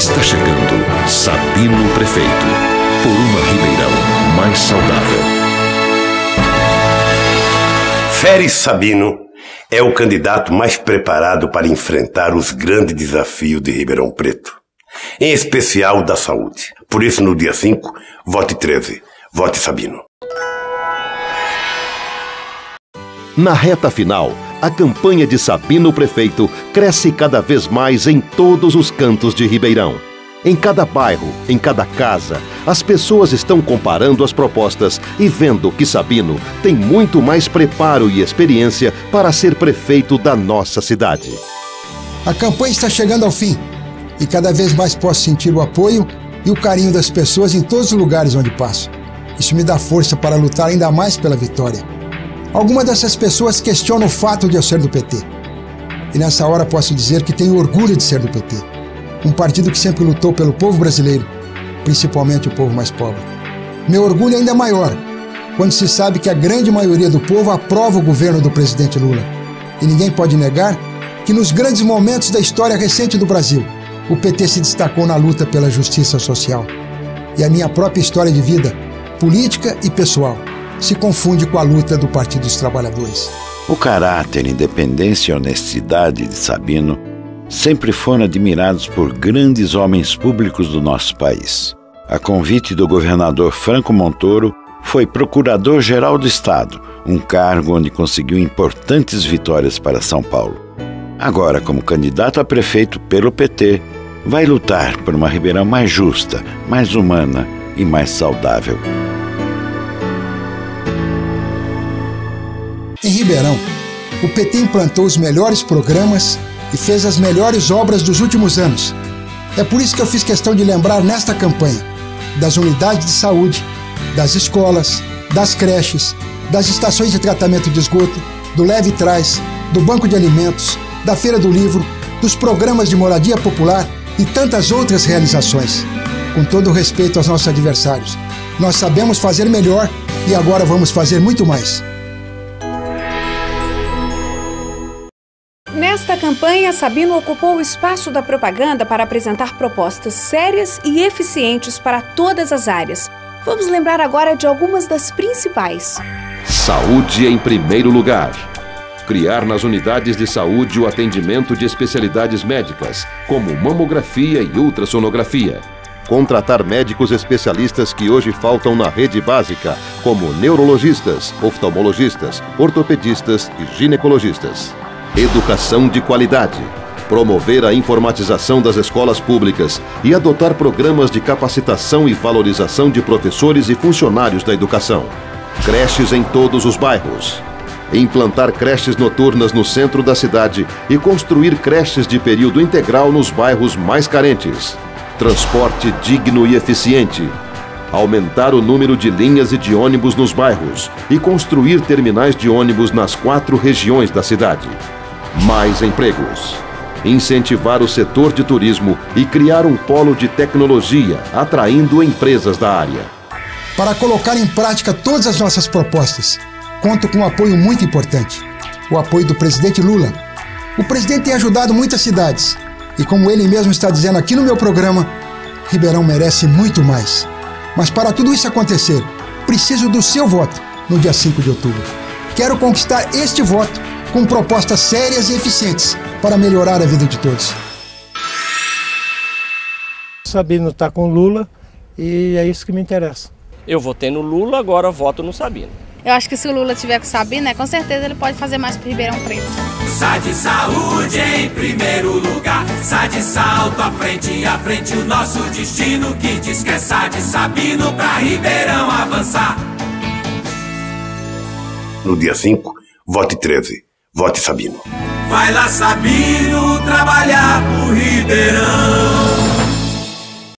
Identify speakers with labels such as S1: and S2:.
S1: Está chegando Sabino Prefeito, por uma Ribeirão mais saudável.
S2: Férez Sabino é o candidato mais preparado para enfrentar os grandes desafios de Ribeirão Preto, em especial da saúde. Por isso, no dia 5, vote 13, vote Sabino.
S1: Na reta final, a campanha de Sabino Prefeito cresce cada vez mais em todos os cantos de Ribeirão. Em cada bairro, em cada casa, as pessoas estão comparando as propostas e vendo que Sabino tem muito mais preparo e experiência para ser prefeito da nossa cidade.
S3: A campanha está chegando ao fim e cada vez mais posso sentir o apoio e o carinho das pessoas em todos os lugares onde passo. Isso me dá força para lutar ainda mais pela vitória. Algumas dessas pessoas questionam o fato de eu ser do PT. E nessa hora posso dizer que tenho orgulho de ser do PT. Um partido que sempre lutou pelo povo brasileiro, principalmente o povo mais pobre. Meu orgulho é ainda maior quando se sabe que a grande maioria do povo aprova o governo do presidente Lula. E ninguém pode negar que nos grandes momentos da história recente do Brasil, o PT se destacou na luta pela justiça social. E a minha própria história de vida, política e pessoal, se confunde com a luta do Partido dos Trabalhadores.
S4: O caráter, independência e honestidade de Sabino sempre foram admirados por grandes homens públicos do nosso país. A convite do governador Franco Montoro, foi procurador-geral do Estado, um cargo onde conseguiu importantes vitórias para São Paulo. Agora, como candidato a prefeito pelo PT, vai lutar por uma Ribeirão mais justa, mais humana e mais saudável.
S3: Ribeirão, o PT implantou os melhores programas e fez as melhores obras dos últimos anos. É por isso que eu fiz questão de lembrar nesta campanha das unidades de saúde, das escolas, das creches, das estações de tratamento de esgoto, do Leve Trás, do Banco de Alimentos, da Feira do Livro, dos programas de moradia popular e tantas outras realizações. Com todo respeito aos nossos adversários, nós sabemos fazer melhor e agora vamos fazer muito mais.
S5: Campanha, Sabino ocupou o espaço da propaganda para apresentar propostas sérias e eficientes para todas as áreas. Vamos lembrar agora de algumas das principais.
S1: Saúde em primeiro lugar. Criar nas unidades de saúde o atendimento de especialidades médicas, como mamografia e ultrassonografia. Contratar médicos especialistas que hoje faltam na rede básica, como neurologistas, oftalmologistas, ortopedistas e ginecologistas. Educação de qualidade. Promover a informatização das escolas públicas e adotar programas de capacitação e valorização de professores e funcionários da educação. Creches em todos os bairros. Implantar creches noturnas no centro da cidade e construir creches de período integral nos bairros mais carentes. Transporte digno e eficiente. Aumentar o número de linhas e de ônibus nos bairros e construir terminais de ônibus nas quatro regiões da cidade. Mais empregos. Incentivar o setor de turismo e criar um polo de tecnologia, atraindo empresas da área.
S3: Para colocar em prática todas as nossas propostas, conto com um apoio muito importante: o apoio do presidente Lula. O presidente tem ajudado muitas cidades e, como ele mesmo está dizendo aqui no meu programa, Ribeirão merece muito mais. Mas para tudo isso acontecer, preciso do seu voto no dia 5 de outubro. Quero conquistar este voto com propostas sérias e eficientes para melhorar a vida de todos.
S6: Sabino está com Lula e é isso que me interessa.
S7: Eu votei no Lula, agora voto no Sabino.
S8: Eu acho que se o Lula tiver com o Sabino, né, com certeza ele pode fazer mais para Ribeirão Preto.
S9: SAD Saúde em primeiro lugar. SAD salto à frente, à frente o nosso destino. Que diz que é SAD Sabino para Ribeirão avançar.
S2: No dia 5, vote 13. Vote Sabino.
S9: Vai lá, Sabino, trabalhar pro Ribeirão.